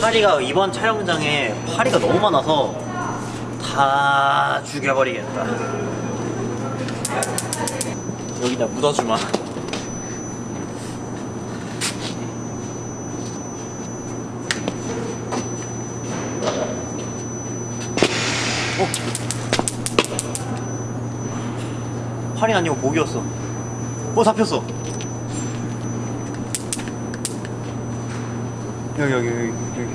파리가 이번 촬영장에 파리가 너무 많아서 다 죽여버리겠다. 여기다 묻어주마. 어? 파리 아니고 모기였어. 어 잡혔어 여기 여기 여기 여기.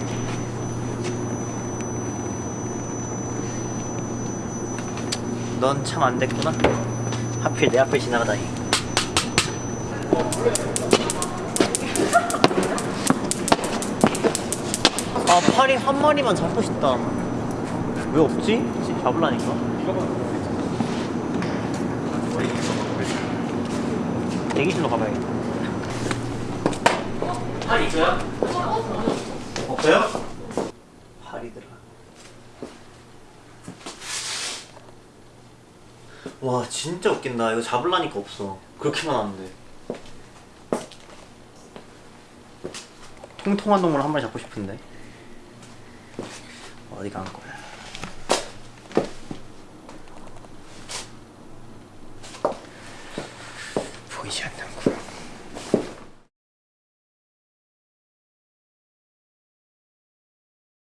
넌 참 안 됐구나. 하필 내 앞을 지나가다니. 아 파리 한 마리만 잡고 싶다. 왜 없지? 지금 잡으라니까. 대기실로 가봐야겠다 파리 있어요? 없어요? 파리들아 와 진짜 웃긴다. 이거 잡으려니까 없어. 그렇게 많았는데 통통한 동물 한 마리 잡고 싶은데. 어디 간 거야 보이지 않는